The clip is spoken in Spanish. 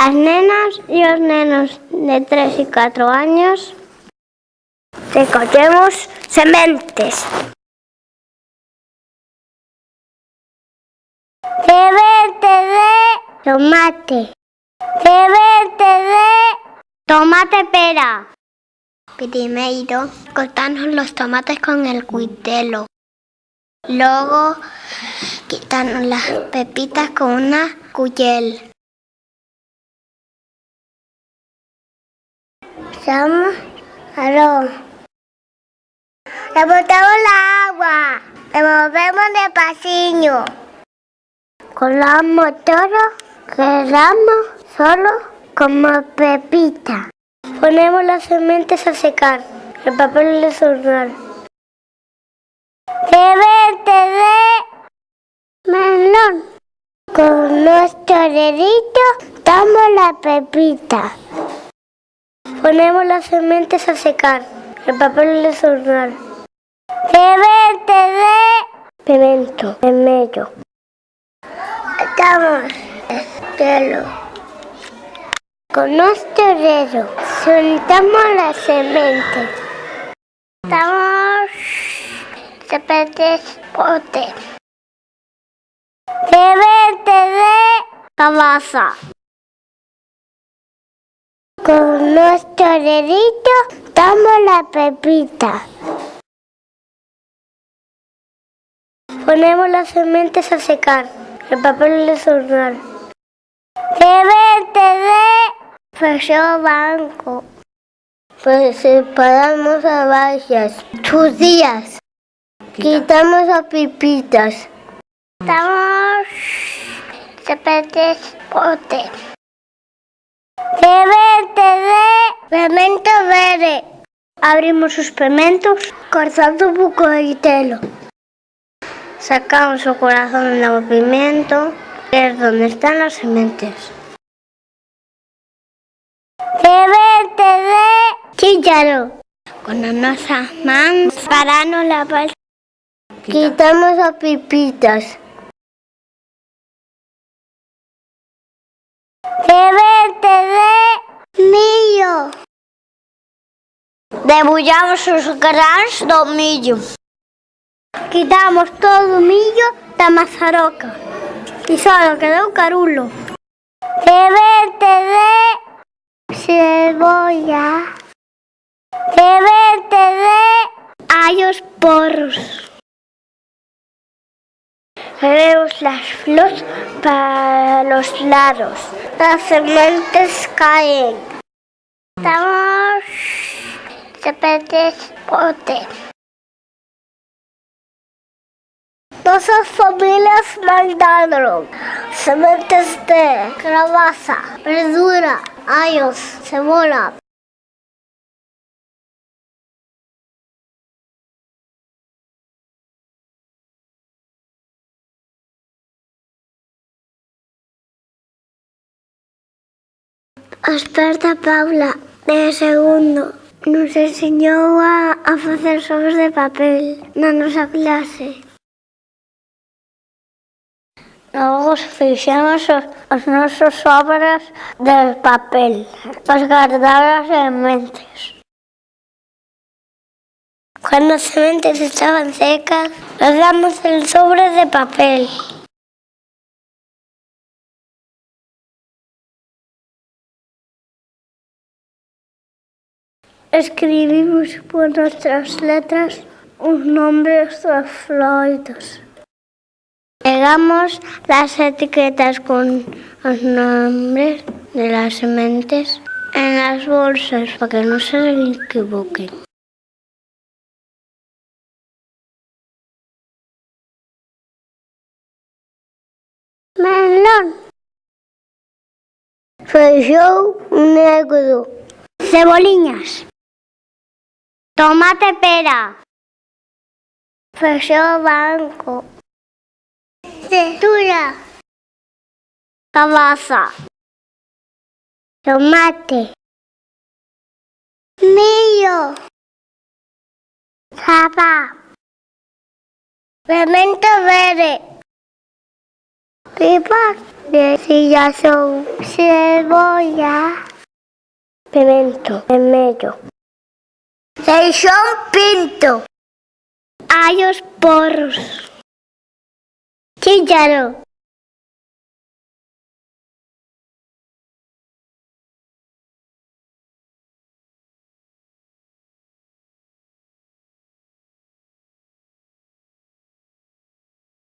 As nenas e os nenos de 3 e 4 años recollemos sementes. Semente de tomate. Semente de tomate pera. Primeiro, cortamos los tomates con el cuitelo. Luego, quitamos las pepitas con una cuyel. Echamos arroz. Le botamos la agua. Le movemos despaciño. Colamos todo, quedamos solo como pepita. Ponemos las sementes a secar. El papel de hornear. Semente de melón. Con nuestro dedito damos la pepita. Ponemos las sementes a secar. El papel de hornear. Semente de pimiento vermelho. Estamos pelo. Con nuestro dedo juntamos las sementes. Estamos sementes pote. Semente de calabaza. Con nuestro dedito damos la pepita. Ponemos las sementes a secar. El papel de hornear. Semente de feijão blanco. Pues separamos as baixas. Tus días. Quitamos as pipitas. Estamos sementes pote. Semente de pimento verde. Abrimos os pimentos cortando un pouco de telo. Sacamos o corazón do pimiento, que es donde están las sementes. Semente de chícharo. Con a nosa man paramos la pal. Quitamos as pipitas. Semente de Milho. Debullamos os grans do millo. Quitamos todo o millo da mazaroca. E só quedou carulo. Beberte de cebolla. Beberte de allos porros. Bebemos las flores para los lados. Las sementes caen. Estamos sementes pote. Nuestras familias mandaron sementes de calabaza, verdura, ayos, aos da Paula, de segundo. Nos ensinou a, a facer sobres de papel na nosa clase. Logo fixemos os, os nosos sobres de papel, os guardadas en mentes. Cando as sementes estaban secas, nos damos el sobre de papel. Escribimos por nosas letras os nombres das froitas. Pegamos las etiquetas con os nombres de las sementes en as bolsas para que non se equivoquen. Melón. Feijão negro. Ceboliñas. Tomate pera. Feijão branco. Cestura. Calabaza. Tomate. Millo. Capa. Pimento verde. Pipa, decilla son cebolla, pimiento, vermelho, Seixón Pinto. Hai os porros. Chícharo.